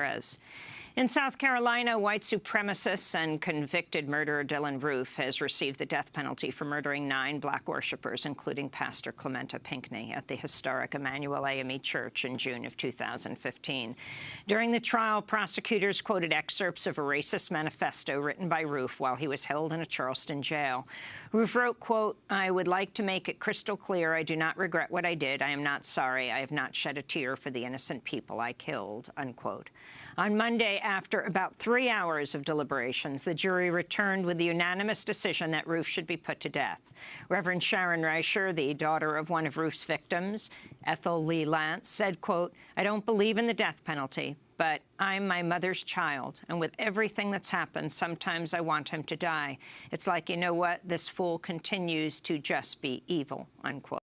Ramirez. In South Carolina, white supremacist and convicted murderer Dylann Roof has received the death penalty for murdering nine black worshippers, including Pastor Clementa Pinckney, at the historic Emanuel AME Church in June of 2015. During the trial, prosecutors quoted excerpts of a racist manifesto written by Roof while he was held in a Charleston jail. Roof wrote, quote, I would like to make it crystal clear I do not regret what I did. I am not sorry. I have not shed a tear for the innocent people I killed, unquote. On Monday, after about three hours of deliberations, the jury returned with the unanimous decision that Roof should be put to death. Reverend Sharon Risher, the daughter of one of Roof's victims, Ethel Lee Lance, said, quote, I don't believe in the death penalty, but I'm my mother's child, and with everything that's happened, sometimes I want him to die. It's like, you know what, this fool continues to just be evil, unquote.